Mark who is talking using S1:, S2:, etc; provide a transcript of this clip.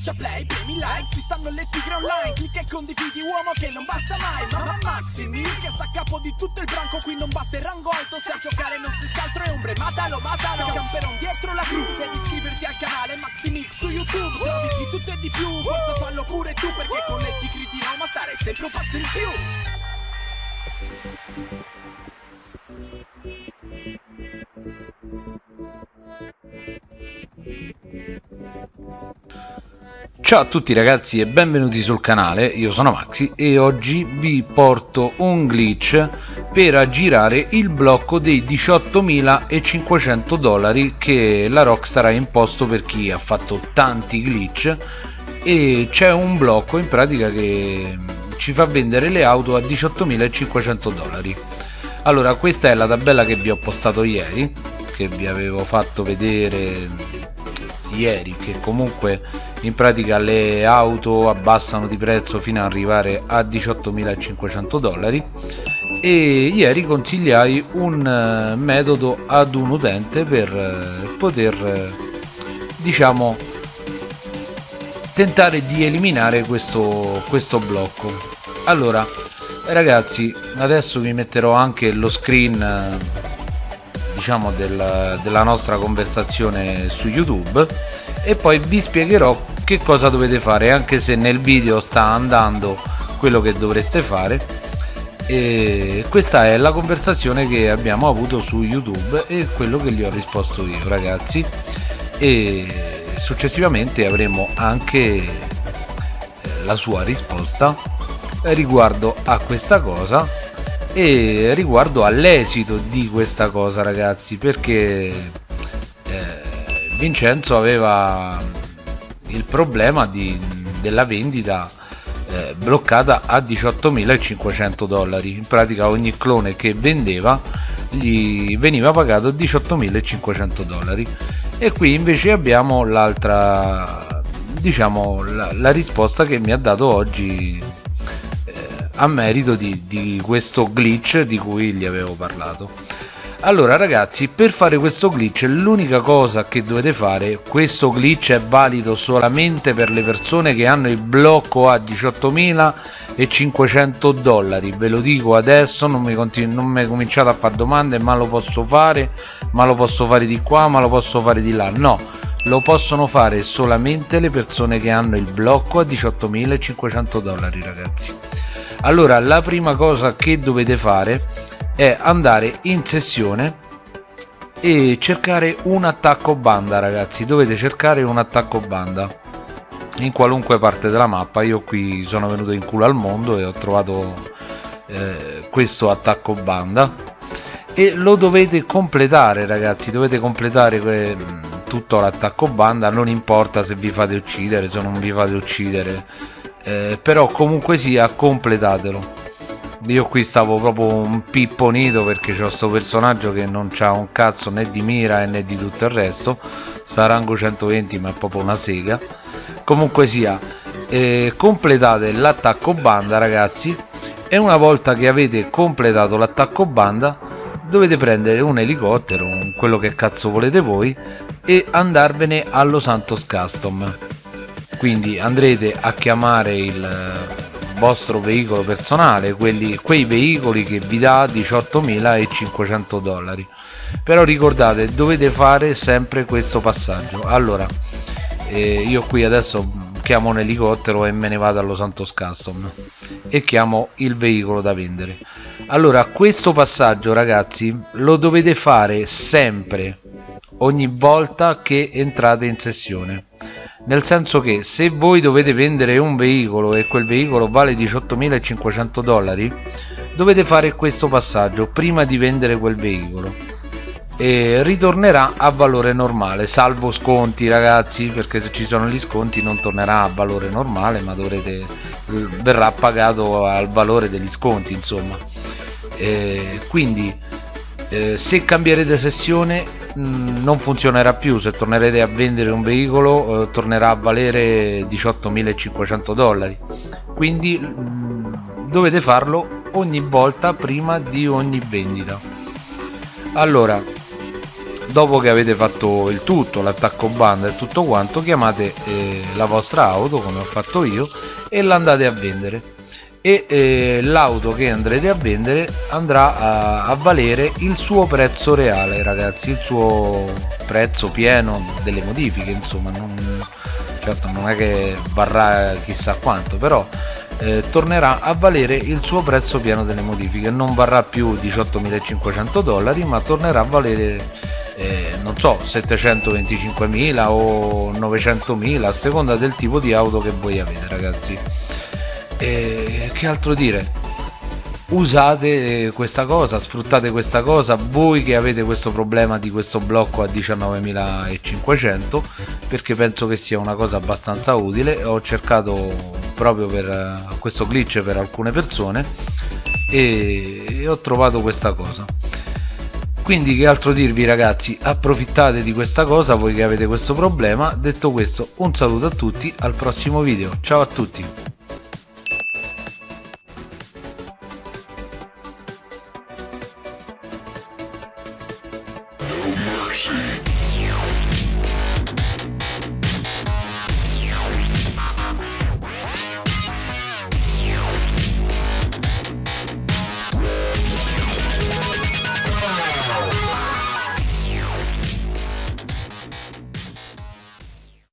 S1: Schiaccia play, premi like, ci stanno le tigre online Clicca e condividi uomo che non basta mai Mamma Maximi che sta a capo di tutto il branco Qui non basta il rango alto, se a giocare non si altro è ombre Matalo, matalo, camperon dietro la cru Devi iscriverti al canale Maximix su YouTube Trovi di tutto e di più, forza fallo pure tu Perché con le tigri di Roma stare sempre un passo in più
S2: Ciao a tutti ragazzi e benvenuti sul canale, io sono Maxi e oggi vi porto un glitch per aggirare il blocco dei 18.500 dollari che la Rockstar ha imposto per chi ha fatto tanti glitch. E c'è un blocco in pratica che ci fa vendere le auto a 18.500 dollari. Allora questa è la tabella che vi ho postato ieri che vi avevo fatto vedere ieri che comunque in pratica le auto abbassano di prezzo fino ad arrivare a 18.500 dollari. E ieri consigliai un eh, metodo ad un utente per eh, poter eh, diciamo tentare di eliminare questo, questo blocco. Allora ragazzi adesso vi metterò anche lo screen diciamo del, della nostra conversazione su youtube. E poi vi spiegherò che cosa dovete fare anche se nel video sta andando quello che dovreste fare. E questa è la conversazione che abbiamo avuto su youtube e quello che gli ho risposto io ragazzi. E successivamente avremo anche eh, la sua risposta riguardo a questa cosa e riguardo all'esito di questa cosa ragazzi perché eh, Vincenzo aveva il problema di, della vendita eh, bloccata a 18.500 dollari. In pratica ogni clone che vendeva gli veniva pagato 18.500 dollari. E qui invece abbiamo l'altra diciamo la, la risposta che mi ha dato oggi a merito di, di questo glitch di cui gli avevo parlato. Allora ragazzi per fare questo glitch l'unica cosa che dovete fare questo glitch è valido solamente per le persone che hanno il blocco a 18.500 dollari. Ve lo dico adesso non mi, non mi cominciate a fare domande ma lo posso fare ma lo posso fare di qua ma lo posso fare di là. No lo possono fare solamente le persone che hanno il blocco a 18.500 dollari ragazzi allora la prima cosa che dovete fare è andare in sessione e cercare un attacco banda ragazzi. Dovete cercare un attacco banda in qualunque parte della mappa. Io qui sono venuto in culo al mondo e ho trovato eh, questo attacco banda. E lo dovete completare ragazzi. Dovete completare tutto l'attacco banda. Non importa se vi fate uccidere se non vi fate uccidere eh, però comunque sia completatelo. Io qui stavo proprio un pipponito perché c'ho sto personaggio che non c'ha un cazzo né di mira né di tutto il resto. Sta rango 120 ma è proprio una sega. Comunque sia eh, completate l'attacco banda ragazzi. E una volta che avete completato l'attacco banda dovete prendere un elicottero quello che cazzo volete voi e andarvene allo Santos Custom quindi andrete a chiamare il eh, vostro veicolo personale quelli, quei veicoli che vi dà 18.500 dollari. Però ricordate dovete fare sempre questo passaggio. Allora eh, io qui adesso chiamo un elicottero e me ne vado allo Santos Custom e chiamo il veicolo da vendere. Allora questo passaggio ragazzi lo dovete fare sempre ogni volta che entrate in sessione nel senso che se voi dovete vendere un veicolo e quel veicolo vale 18.500 dollari dovete fare questo passaggio prima di vendere quel veicolo. E ritornerà a valore normale salvo sconti ragazzi perché se ci sono gli sconti non tornerà a valore normale ma dovrete verrà pagato al valore degli sconti insomma. E quindi eh, se cambierete sessione mm, non funzionerà più. Se tornerete a vendere un veicolo eh, tornerà a valere 18.500 dollari. Quindi mh, mm, dovete farlo ogni volta prima di ogni vendita. Allora dopo che avete fatto il tutto l'attacco banda e tutto quanto chiamate eh, la vostra auto come ho fatto io e l'andate a vendere e eh, l'auto che andrete a vendere andrà a, a, valere il suo prezzo reale ragazzi il suo prezzo pieno delle modifiche insomma non, certo non è che varrà chissà quanto però eh, tornerà a valere il suo prezzo pieno delle modifiche. Non varrà più 18.500 dollari ma tornerà a valere eh, non so 725.000 o 900.000 a seconda del tipo di auto che voi avete ragazzi e che altro dire? Usate questa cosa sfruttate questa cosa voi che avete questo problema di questo blocco a 19.500 perché penso che sia una cosa abbastanza utile. Ho cercato proprio per questo glitch per alcune persone e ho trovato questa cosa. Quindi che altro dirvi ragazzi? Approfittate di questa cosa voi che avete questo problema. Detto questo un saluto a tutti al prossimo video. Ciao a tutti
S3: mercy.